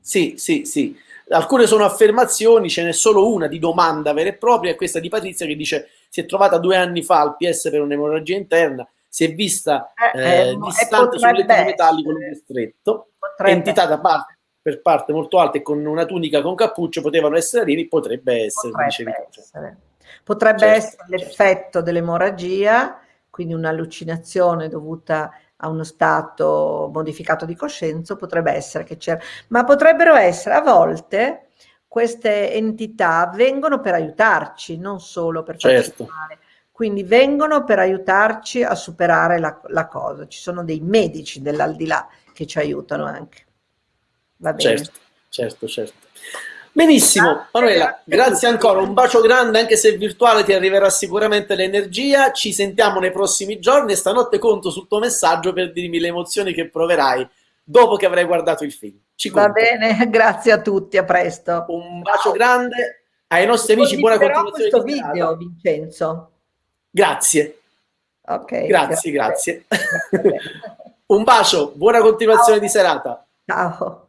A: Sì, sì, sì. Alcune sono affermazioni, ce n'è solo una di domanda vera e propria, è questa di Patrizia che dice si è trovata due anni fa al PS per un'emorragia interna, si è vista eh, eh, distante sul letto metallico lungo stretto, entità da parte, per parte molto alta e con una tunica con cappuccio potevano essere alieni, potrebbe essere,
B: potrebbe essere. Potrebbe certo, essere certo. l'effetto dell'emorragia, quindi un'allucinazione dovuta a uno stato modificato di coscienza, potrebbe essere che c'era, ma potrebbero essere a volte queste entità vengono per aiutarci, non solo per certo. male. Quindi vengono per aiutarci a superare la, la cosa. Ci sono dei medici dell'aldilà che ci aiutano anche.
A: Va bene. Certo, certo, certo. Benissimo, Manuela, grazie ancora, un bacio grande, anche se virtuale ti arriverà sicuramente l'energia, ci sentiamo nei prossimi giorni e stanotte conto sul tuo messaggio per dirmi le emozioni che proverai dopo che avrai guardato il film.
B: Ci Va bene, *laughs* grazie a tutti, a presto.
A: Un bacio grande, ai nostri amici buona continuazione
B: questo video, Vincenzo.
A: Grazie.
B: Ok.
A: Grazie, grazie. grazie. *laughs* un bacio, buona continuazione Ciao. di serata.
B: Ciao.